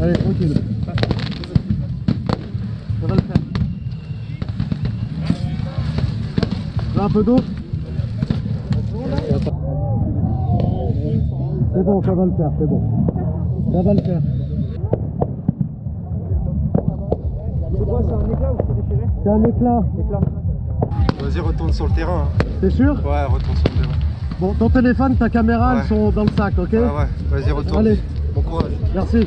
Allez, tranquille. Ça va le faire. Là, un peu d'eau C'est bon, ça va le faire, c'est bon. Ça va le faire. C'est quoi, c'est un éclat ou c'est déchiré C'est un éclat. Vas-y, retourne sur le terrain. hein. T'es sûr? Ouais, retourne sur le terrain. Bon, ton téléphone, ta caméra, Ouais. elles sont dans le sac, ok? Ah ouais, vas-y, retourne. Allez. Bon courage. Merci.